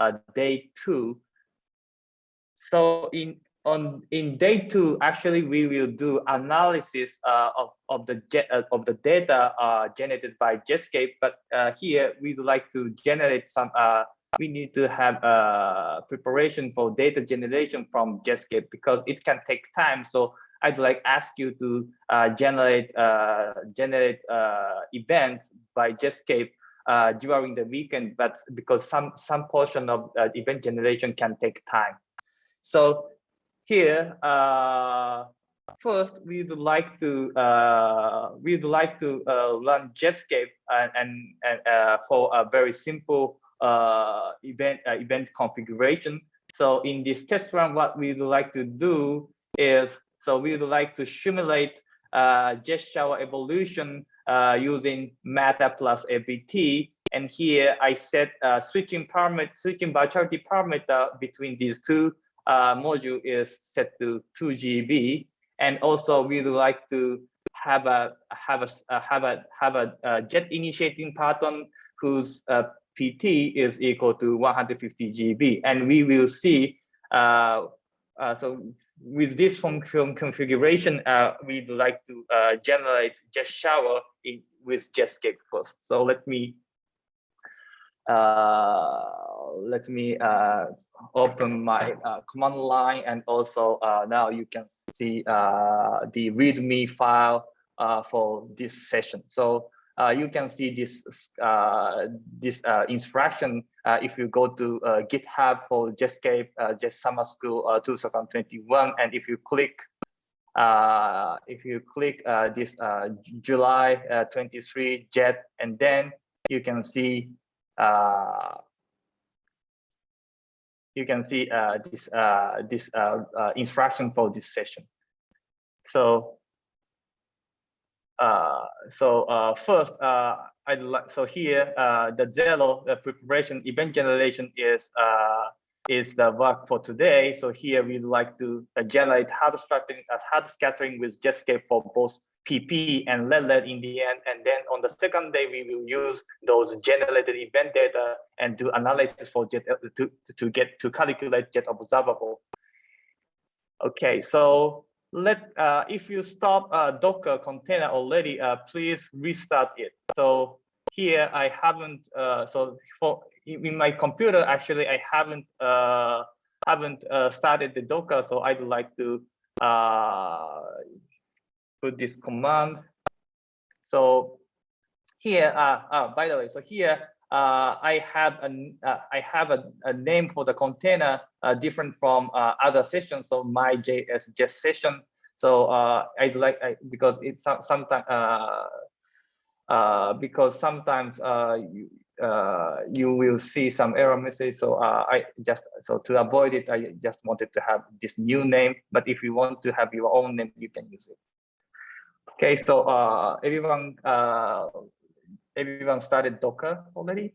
uh, day two. So in on in day two, actually, we will do analysis uh, of of the uh, of the data uh, generated by Jetscape. But uh, here we'd like to generate some. We need to have uh, preparation for data generation from Jetscape because it can take time. So I'd like ask you to generate generate events by Jetscape during the weekend. But because some some portion of event generation can take time. So here, uh, first we would like to uh, we would like to uh, run Jetscape and, and, and uh, for a very simple uh, event uh, event configuration. So in this test run, what we would like to do is so we would like to simulate uh, jet shower evolution using MATTER plus LBT. And here I set switching parameter, switching virtuality parameter between these two uh, module is set to 2 GeV. And also we would like to have a have a uh, have a have a uh, jet initiating parton whose uh, PT is equal to 150 GeV. And we will see uh, uh, so with this function configuration, uh, we'd like to uh, generate jet shower in, with Jetscape first. So let me uh, let me uh, open my uh, command line and also uh, now you can see uh, the readme file uh, for this session. So Uh, you can see this uh, this uh, instruction uh, if you go to GitHub for Jetscape Jet Summer School 2021 and if you click if you click this July 23 Jet and then you can see you can see uh, this uh, this uh, uh, instruction for this session. So uh, so uh, first, uh, I'd like so here uh, the zero the preparation event generation is uh, is the work for today. So here we'd like to generate hard scattering hard scattering with Jetscape for both PP and lead in the end. And then on the second day, we will use those generated event data and do analysis for jet to, to get to calculate jet observable. Okay, so let uh, if you stop uh, Docker container already, uh, please restart it. So here I haven't uh, so for in my computer actually I haven't uh, haven't uh, started the Docker, so I'd like to uh, put this command. So here, uh, uh, by the way, so here uh, I have a uh, I have a, a, name for the container uh, different from uh, other sessions. So my JS just session. So uh, I'd like I, because it's sometimes because sometimes you you will see some error message. So I just so to avoid it, I just wanted to have this new name. But if you want to have your own name, you can use it. Okay, so uh, everyone, uh, everyone started Docker already?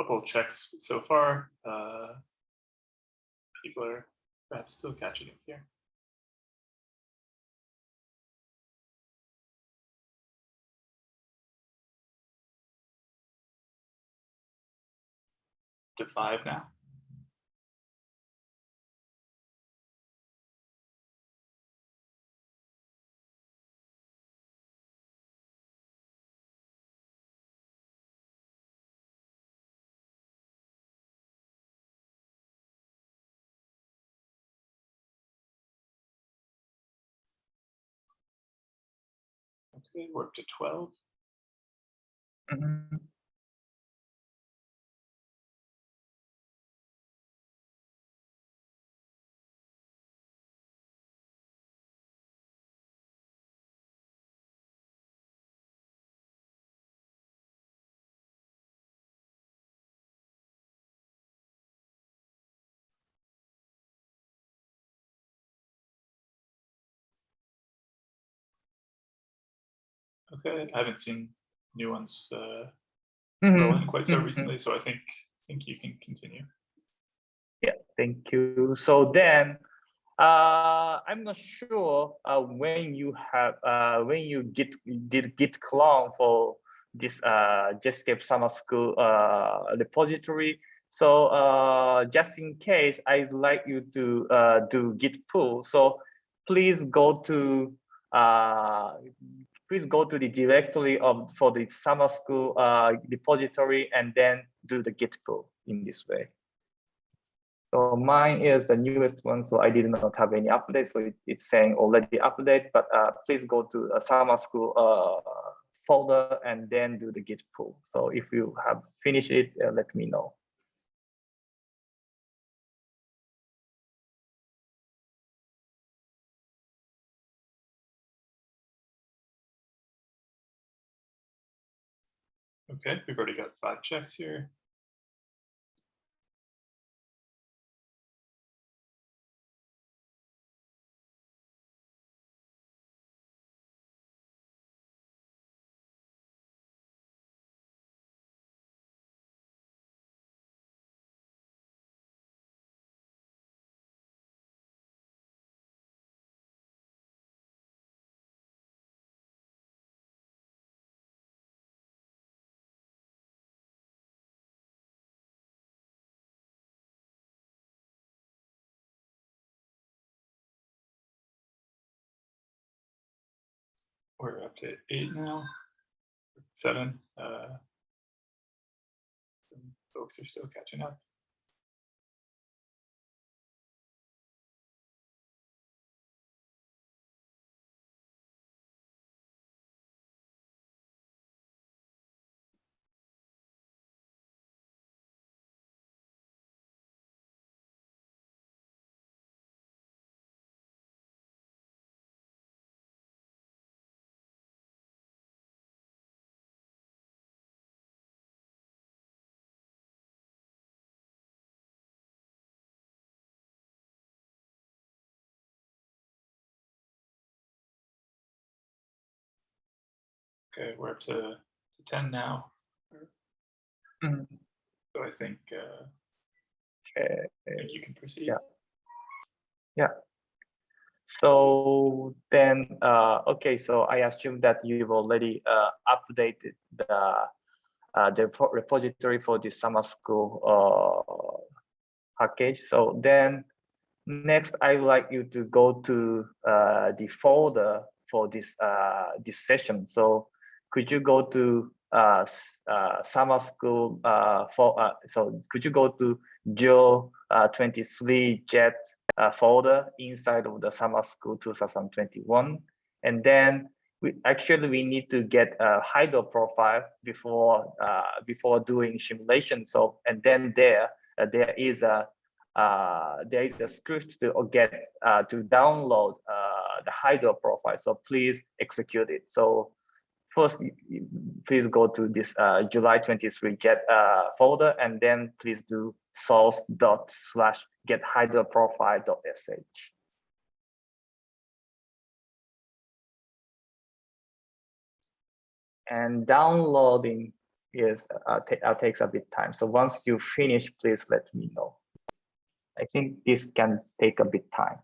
Couple checks so far. Uh, people are perhaps still catching up here. To five now. Okay, we're up to 12. Mm -hmm. Okay, I haven't seen new ones uh, mm -hmm. quite so mm -hmm. recently, so I think think you can continue. Yeah, thank you. So then, uh, I'm not sure uh, when you have uh, when you git did git clone for this uh, Jetscape Summer School uh, repository. So uh, just in case, I'd like you to uh, do git pull. So please go to uh, please go to the directory of for the summer school uh, repository and then do the git pull in this way. So mine is the newest one, so I did not have any updates. So it, it's saying already update, but uh, please go to summer school uh, folder and then do the git pull. So if you have finished it, uh, let me know. Okay, we've already got five checks here. We're up to eight now, seven. Uh, some folks are still catching up. Okay, we're up to, to ten now. Mhm. So I think, uh, Okay. I think you can proceed. Yeah. yeah. So then, uh, okay, so I assume that you've already uh, updated the uh, the repository for the summer school uh, package. So then, next, I would like you to go to uh, the folder for this uh, this session. So could you go to uh, uh, summer school uh, for uh, so could you go to Joe uh, 23 jet uh, folder inside of the summer school 2021 and then we actually we need to get a hydro profile before uh, before doing simulation. So and then there there is a there is a script to get to download uh, the hydro profile. So please execute it. So first please go to this uh, July 23 get uh, folder and then please do source dot slash get hydro profile dot sh. And downloading is uh, uh, takes a bit time. So once you finish, please let me know. I think this can take a bit time.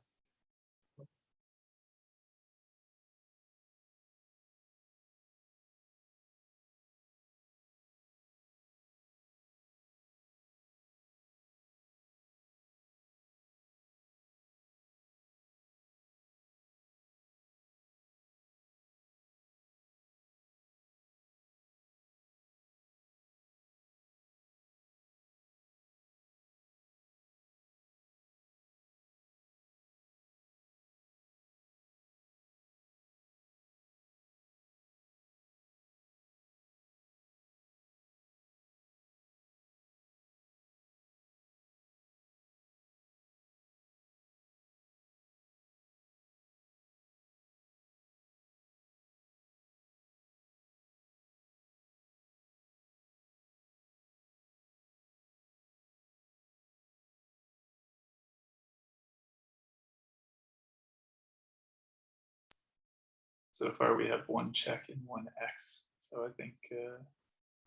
So far, we have one check and one X. So I think uh,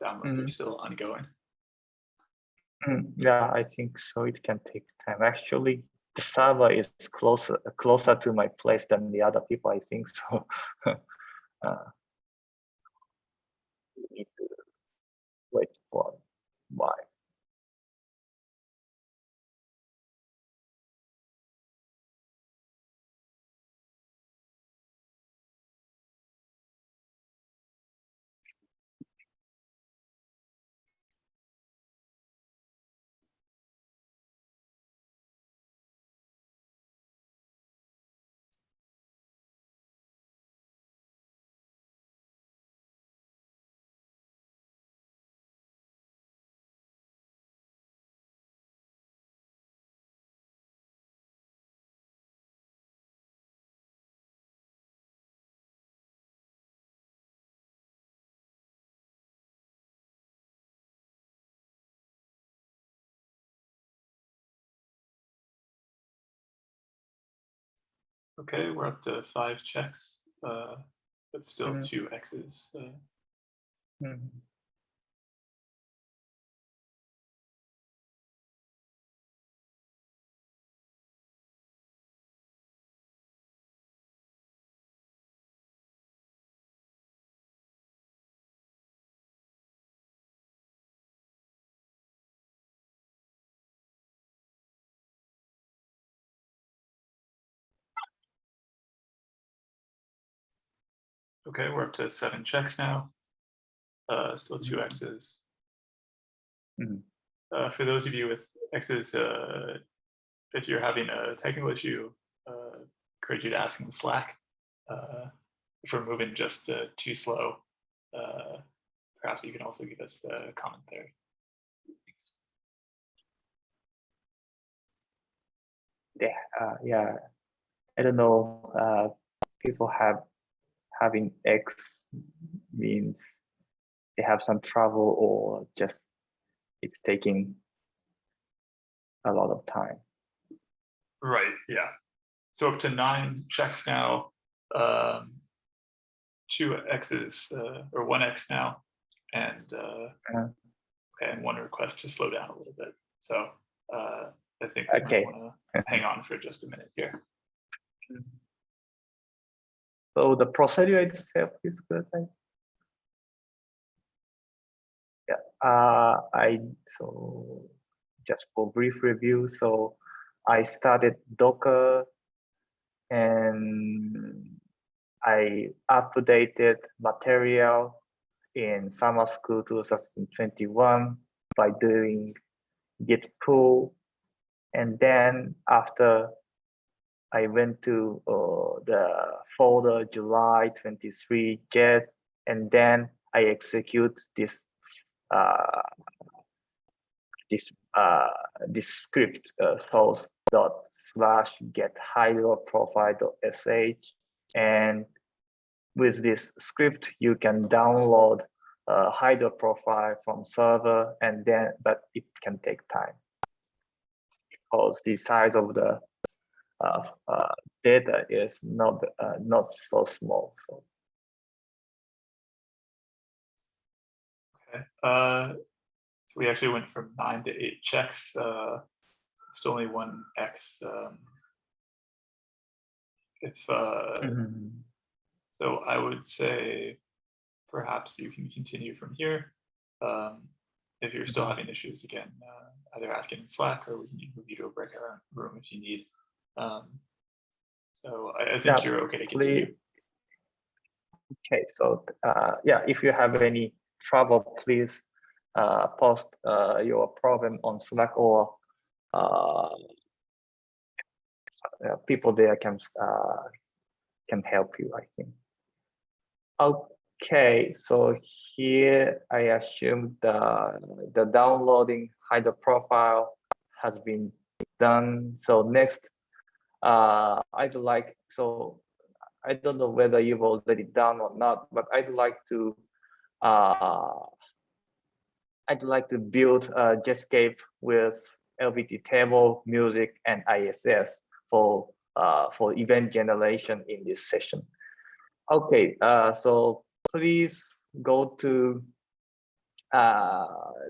downloads are Mhm. still ongoing. Mm, Yeah, I think so. It can take time. Actually, the server is closer closer to my place than the other people. I think so. uh, need to wait for why. Okay, we're up to five checks, uh, but still Mhm. two X's. Uh, Mhm. Okay, we're up to seven checks now. Uh, still two X's. Mhm. Uh, for those of you with X's, uh, if you're having a technical issue, uh, encourage you to ask in Slack. Uh, if we're moving just uh, too slow, uh, perhaps you can also give us the comment there. Thanks. yeah, uh, yeah. I don't know. Uh, people have having X means they have some trouble or just it's taking a lot of time. Right, yeah. So up to nine checks now, um, two X's uh, or one X now, and uh, Uh. okay, and one request to slow down a little bit. So uh, I think we Okay. want to hang on for just a minute here. So the procedure itself is good. Yeah, uh, I so just for brief review. So I started Docker and I updated material in summer school 2021 by doing git pull. And then after I went to uh, the folder July 23 jet, and then I execute this uh, this uh, this script uh, source dot slash get hydro profile dot sh, and with this script you can download a hydro profile from server, and then but it can take time. Because the size of the uh, uh, data is not uh, not so small. So Okay. Uh, so we actually went from nine to eight checks. Uh, still only one X. Um, if uh, so, I would say perhaps you can continue from here. Um, if you're still having issues, again, uh, either ask it in Slack or we can move you to a breakout room if you need. Um, so I, I think Yeah, you're okay to continue. please. Okay, so uh, yeah, if you have any trouble, please uh, post uh, your problem on Slack or uh, uh, people there can uh, can help you. I think. Okay, so here I assume the the downloading hydro profile has been done. So next, uh, I'd like so I don't know whether you've already done or not, but I'd like to uh, I'd like to build a Jetscape with LBT table, music, and ISS for uh, for event generation in this session. Okay, uh, so please go to uh,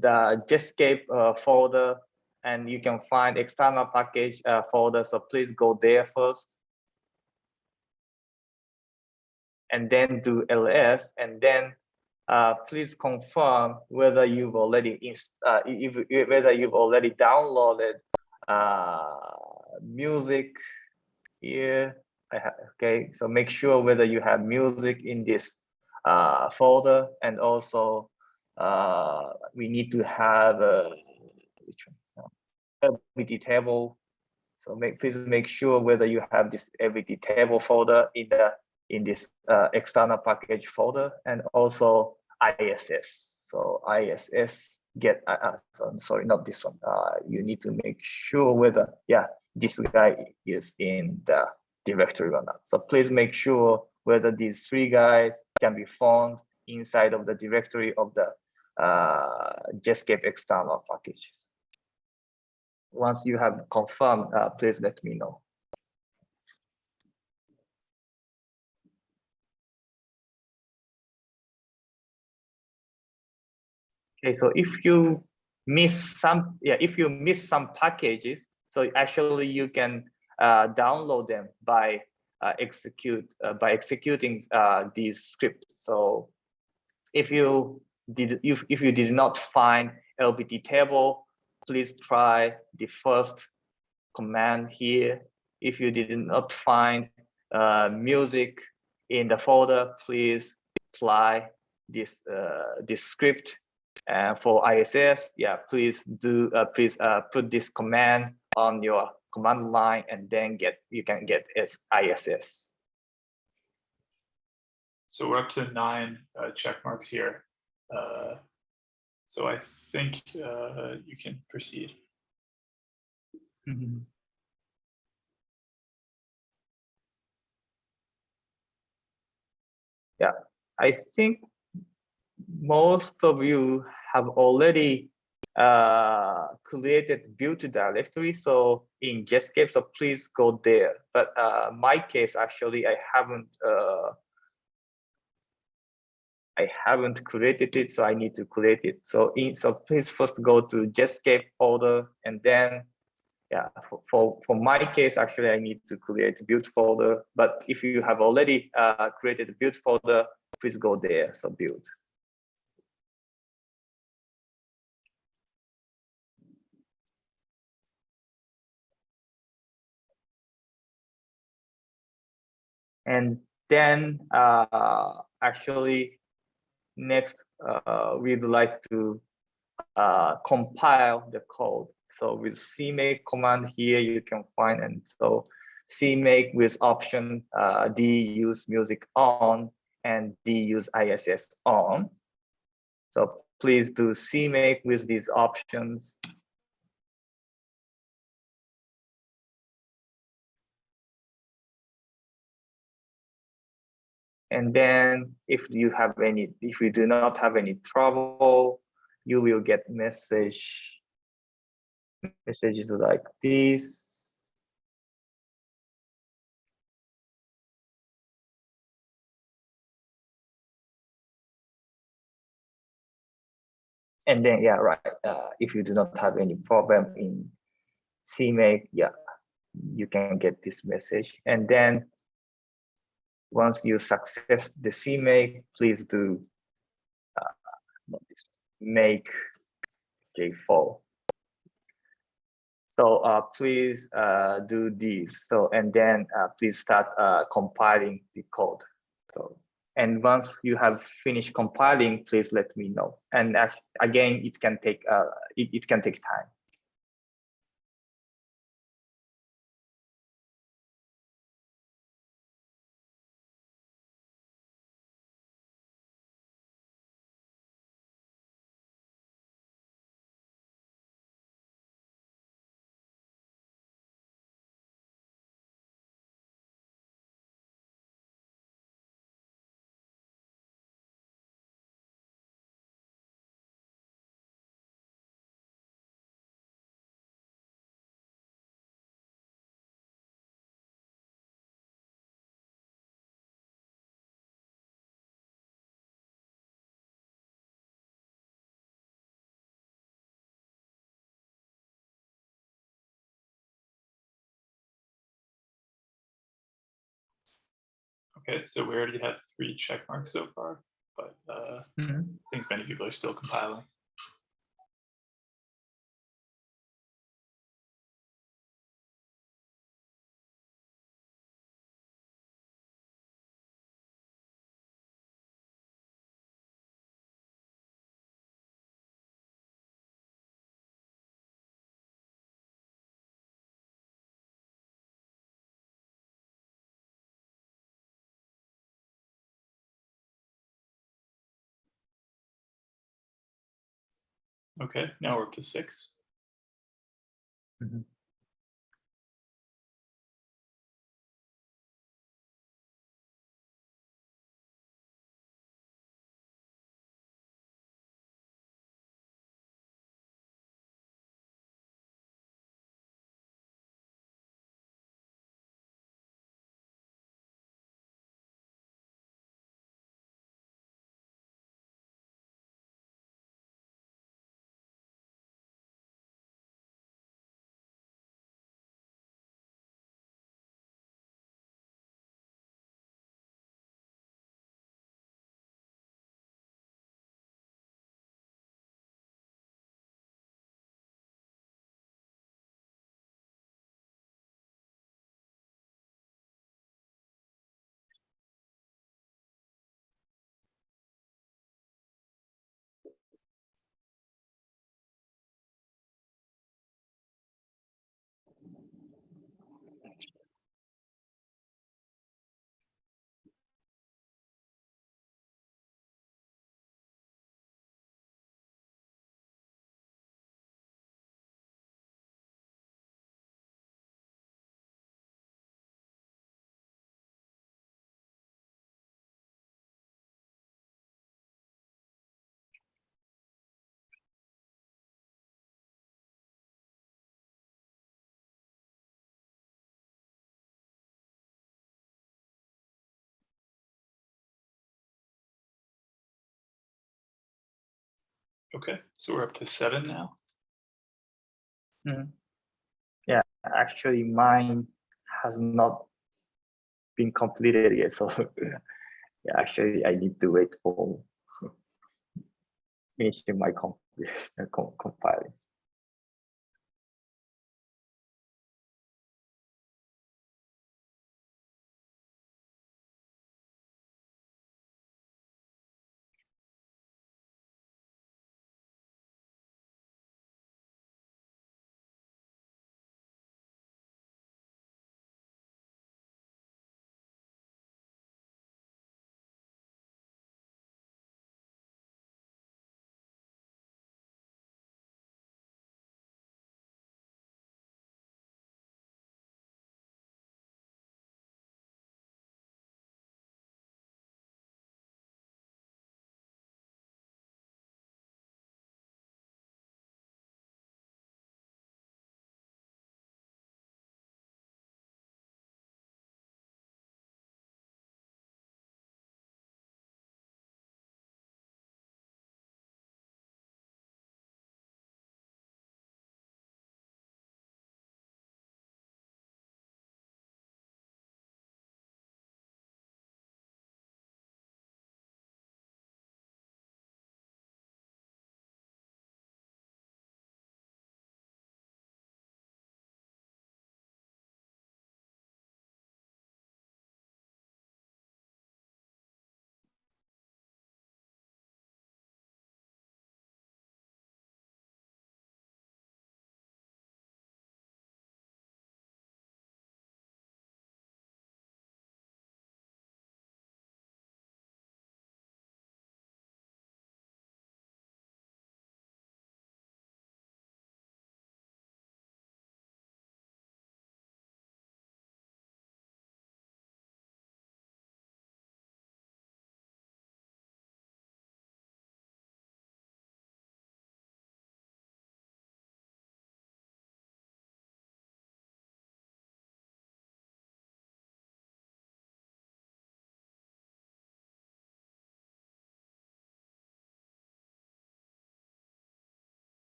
the Jetscape uh, folder and you can find external package uh, folder. So please go there first. And then do ls, and then uh, please confirm whether you've already uh, if, whether you've already downloaded uh, music here. okay, so make sure whether you have music in this uh, folder, and also uh, we need to have LBT table. So make please make sure whether you have this LBT table folder in the in this uh, external package folder and also ISS. So ISS get, uh, uh sorry, not this one. Uh, you need to make sure whether, yeah, this guy is in the directory or not. So please make sure whether these three guys can be found inside of the directory of the uh, Jetscape external packages. Once you have confirmed, uh, please let me know. Okay, so if you miss some, yeah, if you miss some packages, so actually you can uh, download them by uh, execute uh, by executing uh, these scripts. So if you did if, if you did not find LBT table, please try the first command here. If you did not find uh, music in the folder, please apply this uh, this script and for ISS, yeah, please do uh, please uh, put this command on your command line and then get you can get ISS. So we're up to nine uh, check marks here. So I think uh, you can proceed. Mm -hmm. Yeah, I think most of you have already uh, created built directory. So in Jetscape, so please go there. But uh, my case, actually, I haven't uh, I haven't created it, so I need to create it. So in so please first go to Jetscape folder and then yeah, for, for, for my case, actually, I need to create a build folder. But if you have already uh, created a build folder, please go there. So build. And then uh, actually next, uh, we'd like to uh, compile the code. So with CMake command here, you can find and so CMake with option uh, D use music on and D use ISS on. So please do CMake with these options And then if you have any, if you do not have any trouble, you will get message messages like this. And then, yeah, right. Uh, if you do not have any problem in CMake, yeah, you can get this message. And then once you success the CMake, please do uh, make J4. So uh, please uh, do this. So and then uh, please start uh, compiling the code. So and once you have finished compiling, please let me know. And again, it can take uh, it, it can take time. Okay, so we already have three check marks so far, but uh, I think many people are still compiling. Okay, now we're up to six. Mhm. Okay, so we're up to seven now. Mm-hmm. Yeah, actually mine has not been completed yet, so yeah, actually I need to wait for finishing my compilation, compiling.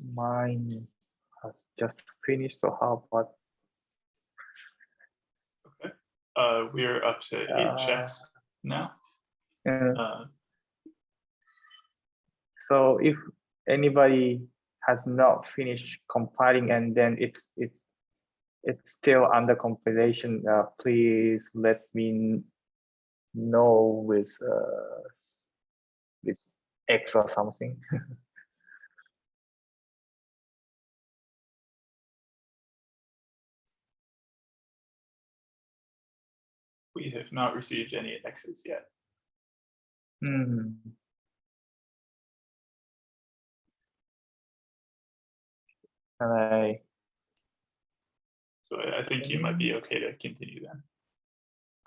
Mine has just finished. So how about Okay. Uh, we're up to eight Uh, checks now. uh, Uh, so if anybody has not finished compiling and then it's it's it's still under compilation, uh, please let me know with uh, with X or something. we have not received any X's yet. Hmm. Can I So I I think you might be okay to continue then.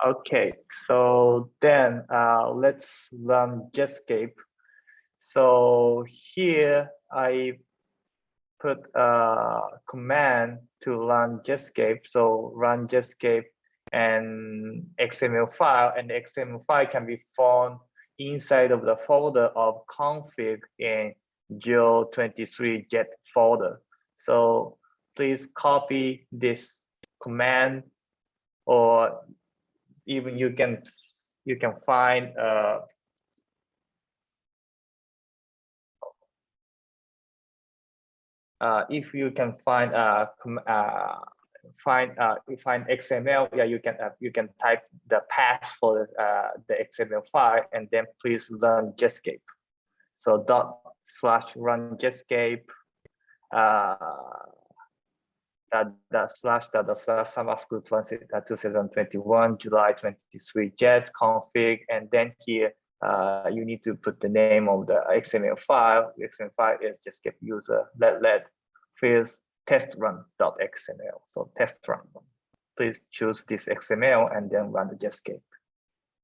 Okay, so then uh, let's run Jetscape. So here I put a command to run Jetscape. So run Jetscape and XML file, and the XML file can be found inside of the folder of config in Geo23 Jet folder. So please copy this command or even you can you can find uh uh if you can find uh com- uh find uh you find XML yeah you can uh, you can type the path for uh the XML file and then please run Jetscape so dot slash run Jetscape uh that that slash that the slash summer school 20 uh, 2021 July 23 jet config and then here uh, you need to put the name of the XML file. XML file is get user let let fields test run XML. So test run. Please choose this XML and then run the Jetscape.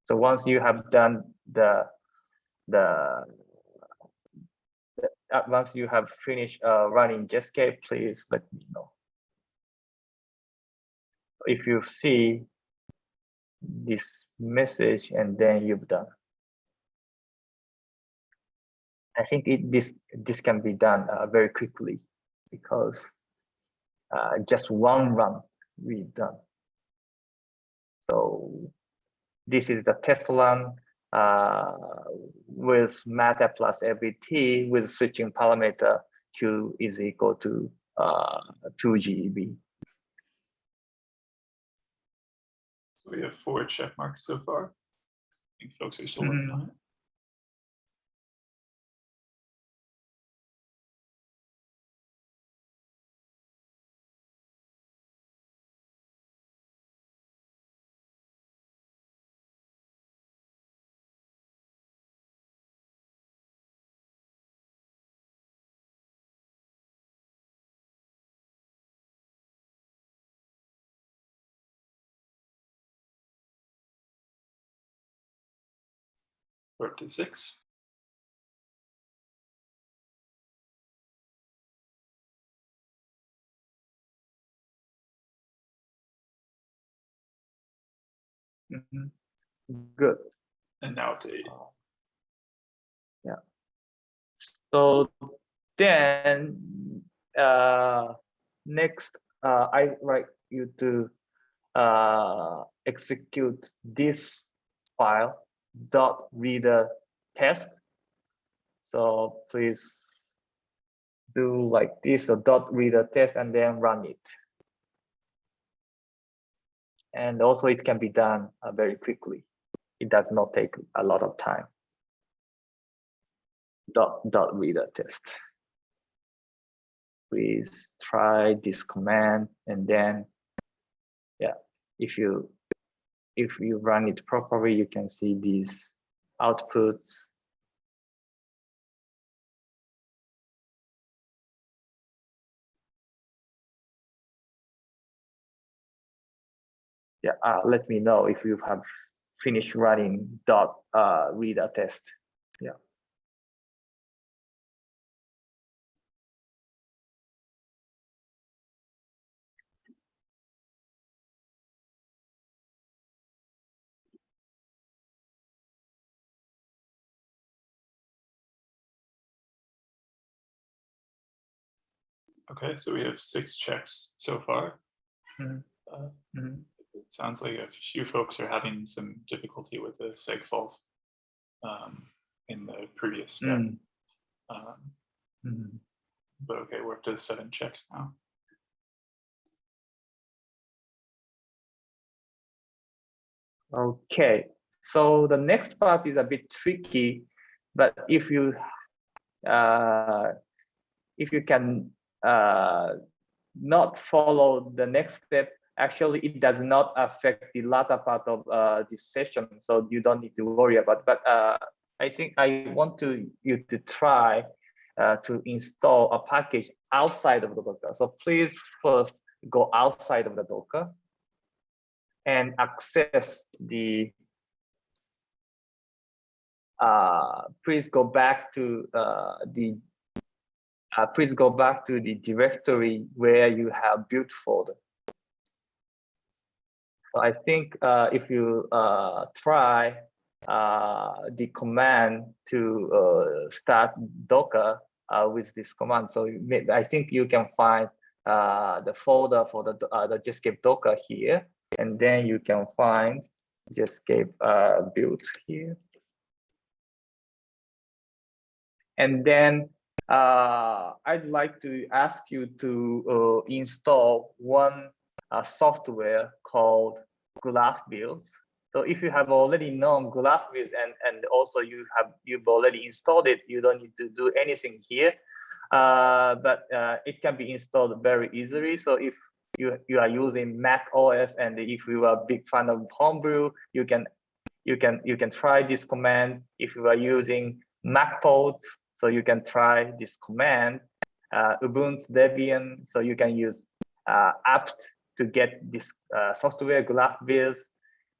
So once you have done the the the- uh, once you have finished uh, running Jetscape, please let me know if you see this message and then you've done. I think it, this this can be done uh, very quickly because uh, just one run we've done. So this is the test run uh, with MATTER plus LBT with switching parameter Q is equal to uh, 2 GeV. So we have four check marks so far. I think folks are still mm -hmm. 36Mm -hmm. Good. And now to eight. Oh. Yeah. So then uh, next, uh, I like you to uh, execute this file dot reader test. So please do like this, a dot reader test and then run it. And also it can be done uh, very quickly. It does not take a lot of time. Dot, dot reader test. Please try this command and then, yeah, if you if you run it properly, you can see these outputs. Yeah, uh, let me know if you have finished running dot uh, reader test. Okay, so we have six checks so far. Mhm. Uh, Mhm. It sounds like a few folks are having some difficulty with the seg fault um, in the previous step. Mm, Um, mhm. But okay, we're up to seven checks now. Okay, so the next part is a bit tricky, but if you uh, if you can uh, not follow the next step, actually it does not affect the latter part of uh, this session, so you don't need to worry about. But uh, I think I want to you to try uh, to install a package outside of the Docker. So please first go outside of the Docker and access the uh, please go back to uh, the uh, please go back to the directory where you have built folder. So I think uh, if you uh, try uh, the command to uh, start Docker uh, with this command, so I think you can find the folder for the the Jetscape Docker here, and then you can find Jetscape build here. And then uh, I'd like to ask you to uh, install one uh, software called Graphviz. So if you have already known Graphviz and, and also you have you've already installed it, you don't need to do anything here. Uh, but uh, it can be installed very easily. So if you, you are using Mac OS and if you are a big fan of Homebrew, you can you can you can try this command. If you are using MacPorts, so you can try this command. Uh, Ubuntu Debian, so you can use uh, apt to get this uh, software Graphviz,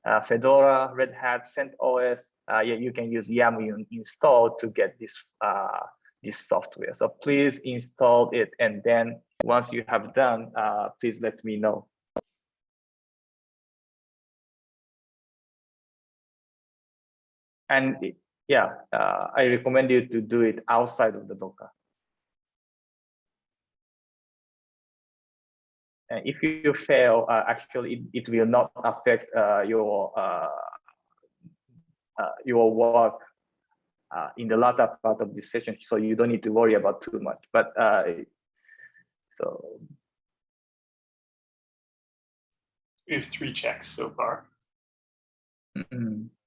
uh, Fedora, Red Hat, CentOS. Uh, yeah, you can use yum install to get this uh, this software. So please install it, and then once you have done, uh, please let me know. And yeah, uh, I recommend you to do it outside of the Docker. And if you fail, uh, actually, it, it will not affect uh, your uh, uh, your work uh, in the latter part of this session, so you don't need to worry about too much. But uh, so We have three checks so far. mm, okay,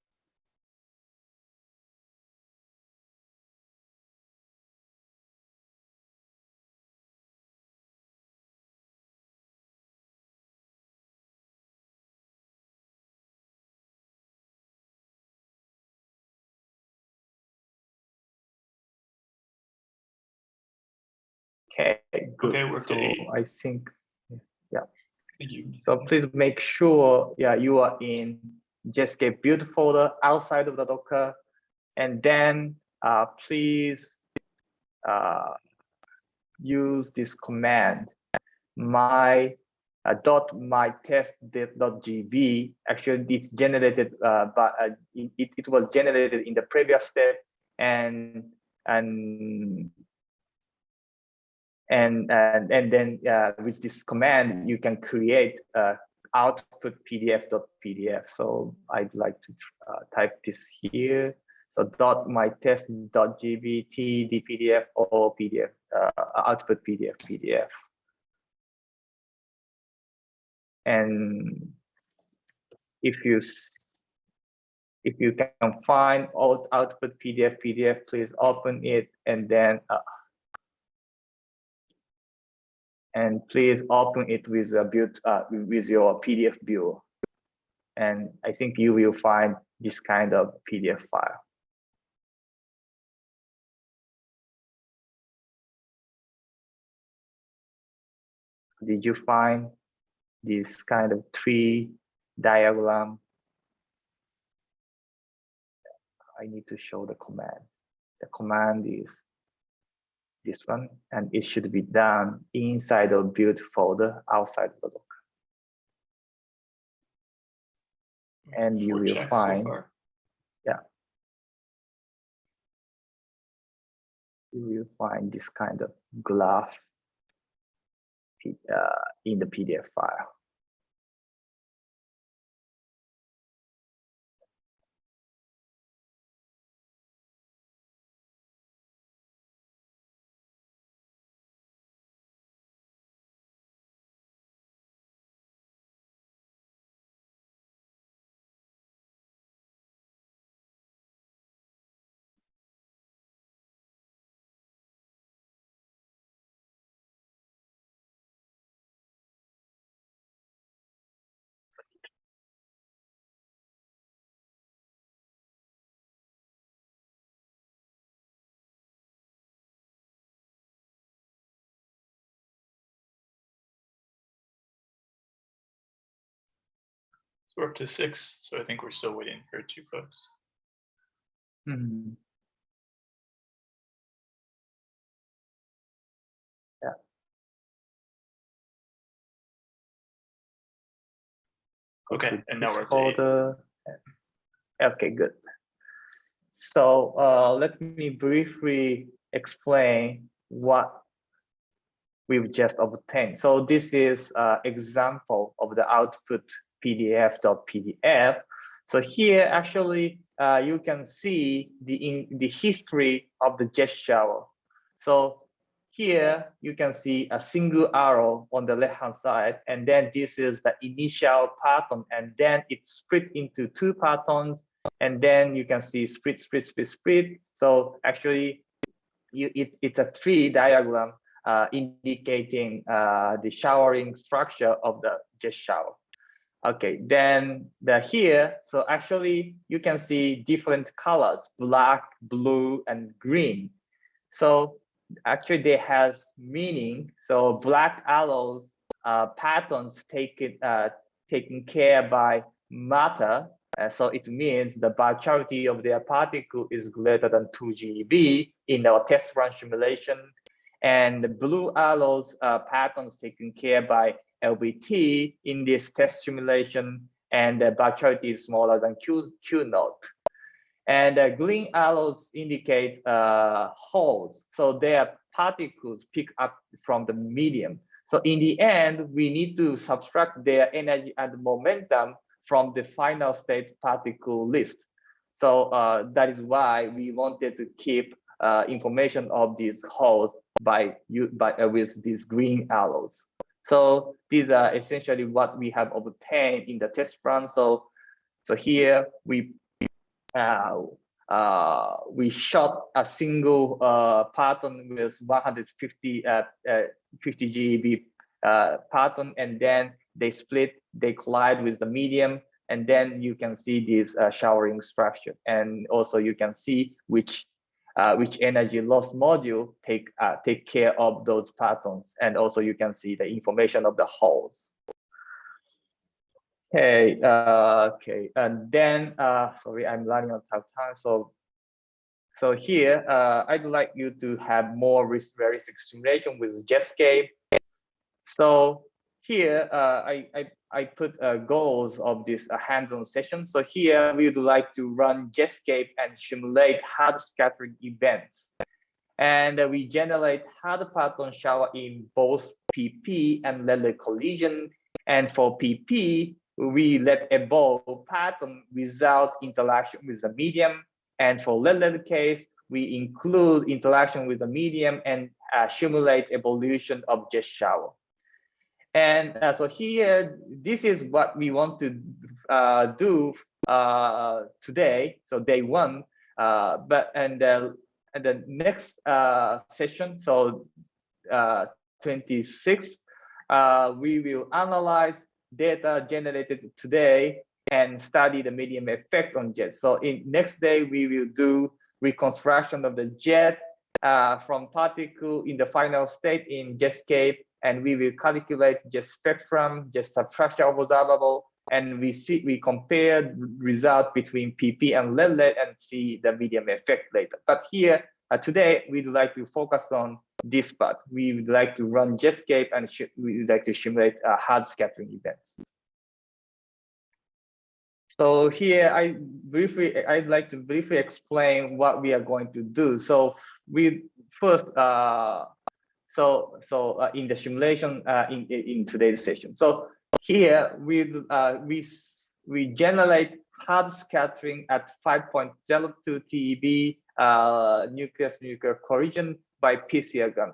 good. Okay, we're So eight. I think yeah. Thank you. So please make sure, yeah, you are in Jetscape build folder outside of the Docker. And then uh, please uh, use this command, my uh, dot my test dot gb. Actually, it's generated, uh, but uh, it, it was generated in the previous step, and and and and, and then uh, with this command you can create uh, output pdf.pdf so i'd like to uh, type this here. So dot my test dot gbt dpdf or pdf uh, output pdf pdf and if you if you can find out output pdf pdf please open it and then uh, and please open it with a build uh, with your PDF viewer. And I think you will find this kind of PDF file. Did you find this kind of tree diagram? I need to show the command. The command is this one, and it should be done inside of build folder outside of the Docker. And you will checks so find- far. You will find this kind of graph. Uh, in the PDF file. We're up to six, so I think we're still waiting for two folks. Mhm. Yeah. Okay, to and now we're eight. folder. Okay, good. So uh, let me briefly explain what we've just obtained. So this is uh, example of the output PDF.pdf. So here actually uh, you can see the in the history of the jet shower. So here you can see a single arrow on the left hand side, and then this is the initial parton, and then it's split into two partons, and then you can see split, split, split, split. So actually, you it, it's a tree diagram uh, indicating uh, the showering structure of the jet shower. Okay, then the here, so actually you can see different colors, black, blue, and green. So actually they has meaning. So black arrows uh, partons taken uh, taken care by MATTER. Uh, so it means the virtuality of their particle is greater than 2 GeV in our test run simulation. And the blue arrows uh, partons taken care by LBT in this test simulation, and the virtuality is smaller than Q, Q naught. And the green arrows indicate uh, holes. So their particles pick up from the medium. So in the end, we need to subtract their energy and momentum from the final state particle list. So uh, that is why we wanted to keep uh, information of these holes by, by uh, with these green arrows. So these are essentially what we have obtained in the test run. So, so here we uh, uh, we shot a single uh, parton with 150 uh, uh, 50 GeV uh, parton, and then they split, they collide with the medium, and then you can see this uh, showering structure, and also you can see which uh, which energy loss module take uh, take care of those partons, and also you can see the information of the holes. Okay, uh, okay, and then uh, sorry, I'm running out of time. So, so here uh, I'd like you to have more realistic simulation with Jetscape. So here I, I I put uh, goals of this uh, hands-on session. So here we would like to run Jetscape and simulate hard scattering events. And uh, we generate hard parton shower in both PP and lead collision. And for PP, we let evolve parton without interaction with the medium. And for lead case, we include interaction with the medium and uh, simulate evolution of jet shower. And uh, so here, this is what we want to uh, do uh, today. So day one, uh, but and, uh, and the next uh, session, so 26, we will analyze data generated today and study the medium effect on jet. So in next day, we will do reconstruction of the jet from particle in the final state in Jetscape and we will calculate just spectrum, jet substructure observable, and we see we compare result between PP and lead and see the medium effect later. But here uh, today we'd like to focus on this part. We would like to run Jetscape and we would like to simulate a hard scattering event. So here I briefly I'd like to briefly explain what we are going to do. So we first uh, so so uh, in the simulation uh, in, in today's session. So here we uh, we we generate hard scattering at 5.02 TeV uh, nucleus nuclear collision by PCR gun.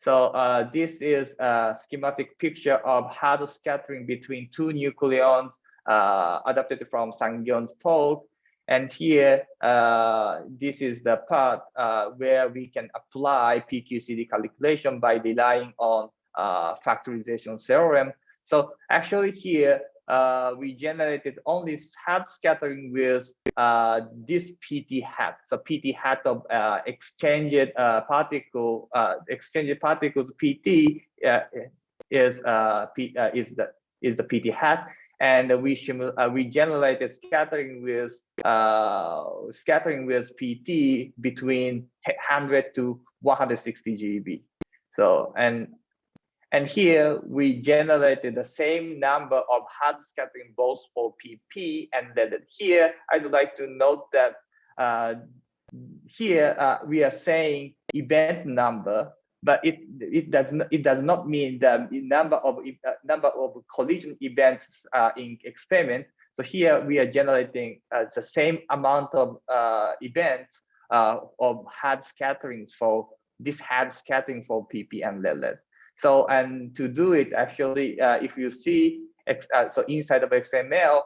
So uh, this is a schematic picture of hard scattering between two nucleons uh, adapted from Sangyong's talk. And here, uh, this is the part uh, where we can apply PQCD calculation by relying on uh, factorization theorem. So actually here, uh, we generated only hard scattering with uh, this PT hat. So PT hat of uh, exchanged particle, exchanged particles PT is P, is the is the PT hat, and we uh, we generated scattering with uh, scattering with PT between 100 to 160 GeV. So and and here we generated the same number of hard scattering both for PP and then here I'd like to note that uh, here uh, we are saying event number, but it it does not it does not mean the number of uh, number of collision events uh, in experiment. So here we are generating uh, the same amount of uh, events uh, of hard scatterings for this hard scattering for PP and LED. So, and to do it, actually, uh, if you see, X, so inside of XML,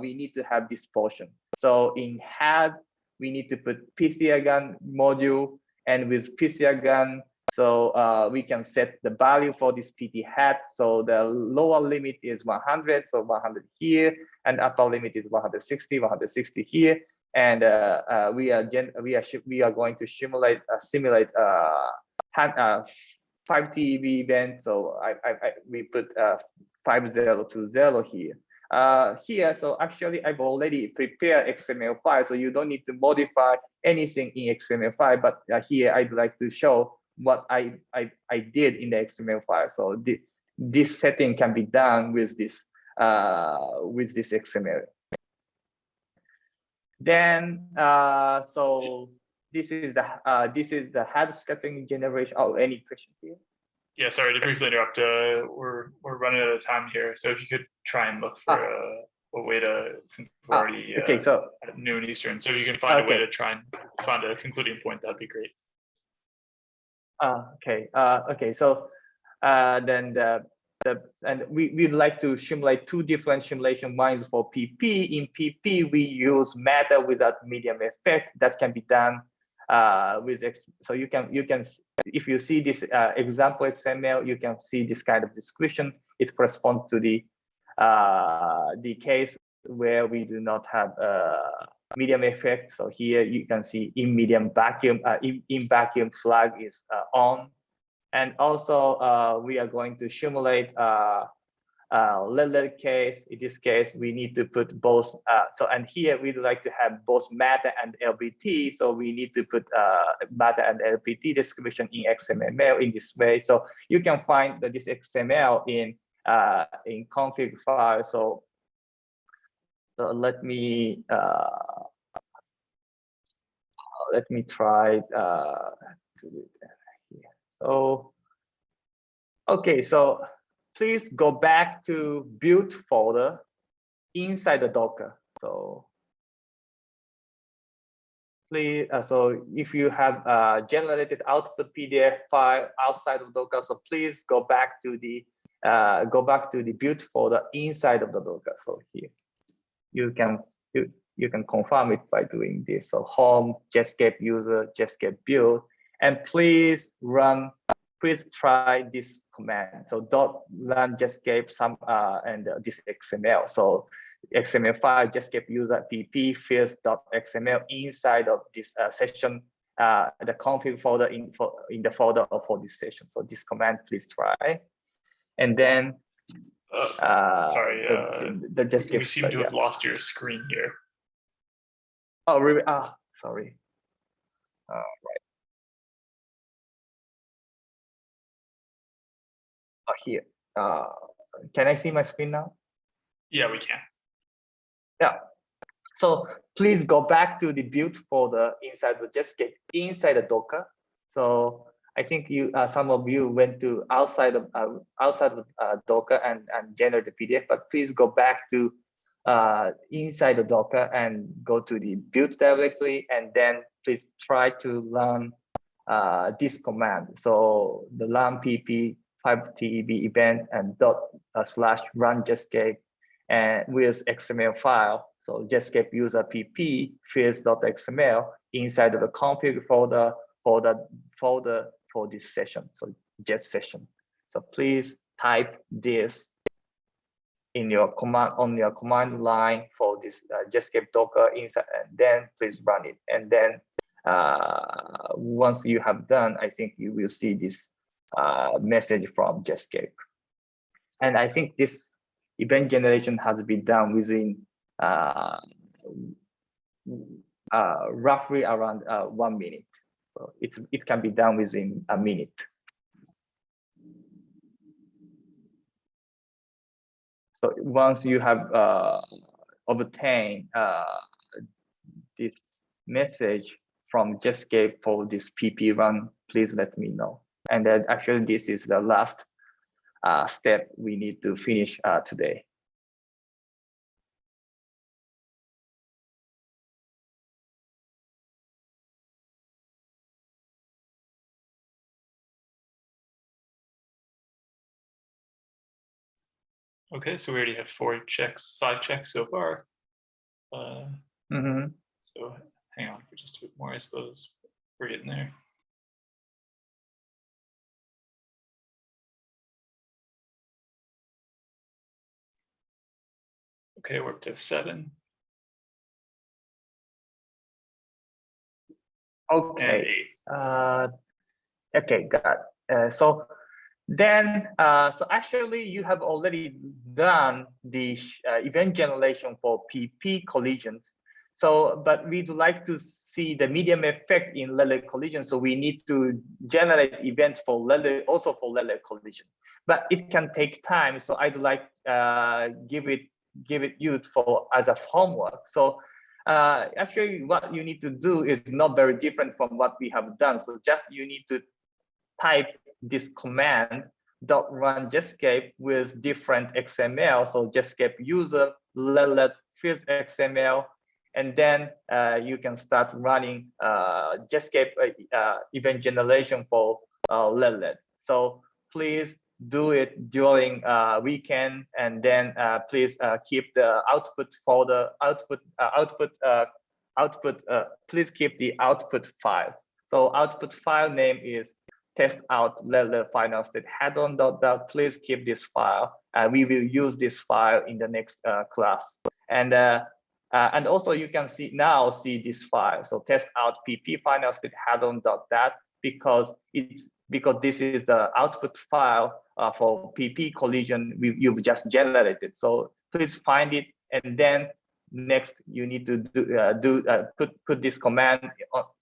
we need to have this portion. So in had, we need to put PCR gun module, and with PCR gun, so uh, we can set the value for this PT hat. So the lower limit is 100, so 100 here, and upper limit is 160, 160 here. And uh, uh, we are gen we are we are going to simulate uh, simulate uh, uh, 5 TeV event. So I, I, I we put uh, 5020 here. Uh, here, so actually I've already prepared XML file, so you don't need to modify anything in XML file, but uh, here I'd like to show what I, I, I did in the XML file. So this, this setting can be done with this, uh, with this XML. Then, uh, so this is the, uh, this is the hard scattering generation. Oh, any questions here? Yeah, sorry to briefly interrupt. Uh, we're we're running out of time here, so if you could try and look for a, a way to since we're Ah, already Okay, uh, so at noon Eastern, so if you can find a way to try and find a concluding point, that'd be great. Uh, okay, uh, okay, so uh, then the, the and we we'd like to simulate two different simulation lines for PP. In PP, we use MATTER without medium effect that can be done uh, with. So you can you can if you see this uh, example XML, you can see this kind of description. It corresponds to the uh, the case where we do not have uh, medium effect. So here you can see in medium vacuum, uh, in, in vacuum flag is uh, on. And also uh, we are going to simulate uh, uh, case. In this case, we need to put both. Uh, so and here we'd like to have both MATTER and LBT. So we need to put uh, MATTER and LBT description in XML in this way. So you can find this XML in uh, in config file. So so let me uh, let me try uh, to do that here. So okay, so please go back to build folder inside the Docker. So please, uh, so if you have uh, generated output PDF file outside of Docker, so please go back to the uh, go back to the build folder inside of the Docker. So here you can you, you can confirm it by doing this. So home Jetscape user Jetscape build, and please run. Please try this command. So dot run Jetscape some uh, and uh, this XML. So XML file Jetscape user pp fields dot XML inside of this uh, session. Uh, the config folder in for in the folder for this session. So this command, please try, and then Uh, Sorry, the, uh, the, the we seem to yeah. have lost your screen here. Oh, really? Ah, sorry. Uh, right. Oh, here. Uh, can I see my screen now? Yeah, we can. Yeah. So please go back to the build folder inside the Jetscape, inside the Docker. So I think you uh, some of you went to outside of uh, outside of uh, Docker and and generate the PDF, but please go back to uh, inside the Docker and go to the build directory, and then please try to run uh, this command. So the run pp 5TeV event and dot uh, slash run Jetscape and with XML file. So Jetscape user pp fields.xml inside of the config folder for the folder for this session. So jet session. So please type this in your command on your command line for this uh, Jetscape Docker inside, and then please run it. And then uh, once you have done, I think you will see this uh, message from Jetscape. And I think this event generation has been done within uh, uh, roughly around uh, one minute. It's, it can be done within a minute. So once you have uh, obtained uh, this message from Jetscape for this PP run, please let me know. And then actually this is the last uh, step we need to finish uh, today. Okay, so we already have four checks, five checks so far. Uh, Mhm. so hang on for just a bit more, I suppose. We're getting there. Okay, we're up to seven Okay. Uh, okay, got. it. Uh, so then, uh, so actually, you have already done the uh, event generation for PP collisions. So, but we'd like to see the medium effect in Lele collision. So we need to generate events for Lele, also for Lele collision. But it can take time. So I'd like uh, give it give it you for as a homework. So uh, actually what you need to do is not very different from what we have done. So just you need to type this command dot run Jetscape with different XML. So Jetscape user let fields XML, and then uh, you can start running uh, Jetscape uh, uh, event generation for uh, Lelet. So please do it during uh, weekend, and then uh, please keep the output folder output output uh, output. Uh, please keep the output files. So output file name is test out level final state head on dot dot. Please keep this file. Uh, we will use this file in the next uh, class. And uh, uh, and also you can see now see this file. So test out pp final state head on dot that because it's because this is the output file uh, for PP collision we, you've just generated. So please find it and then next you need to do, uh, do uh, put put this command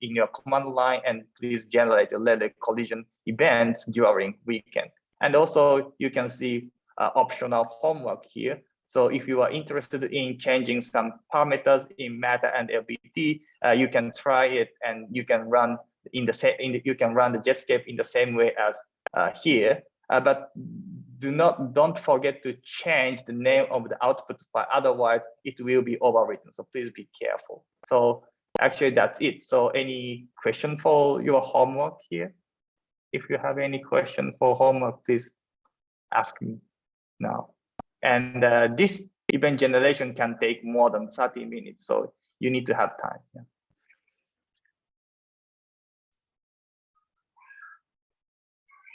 in your command line and please generate a letter collision events during weekend. And also you can see uh, optional homework here. So if you are interested in changing some parameters in MATTER and LBT, uh, you can try it and you can run in the same, you can run the Jetscape in the same way as uh, here. Uh, but do not, don't forget to change the name of the output file. Otherwise, it will be overwritten. So please be careful. So actually, that's it. So any question for your homework here? If you have any question for homework, please ask me now. And uh, this event generation can take more than 30 minutes. So you need to have time. yeah.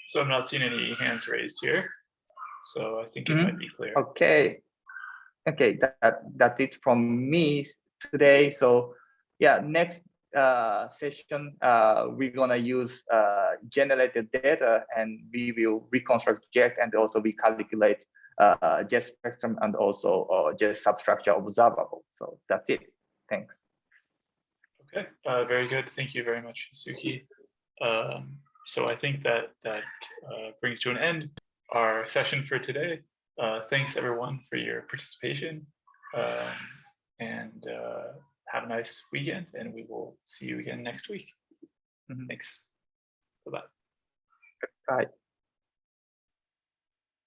So I'm not seeing any hands raised here. So I think it Mhm. might be clear. Okay. Okay, that, that that's it from me today. So yeah, next uh, session, uh, we're gonna use uh, generated data and we will reconstruct jet and also we calculate uh, jet spectrum and also uh, jet substructure observable. So that's it. Thanks. Okay, uh, very good. Thank you very much, Suki. Um, so I think that that uh, brings to an end our session for today. Uh, thanks everyone for your participation. Um, and uh, have a nice weekend and we will see you again next week. Mhm. Thanks. Bye-bye. Right.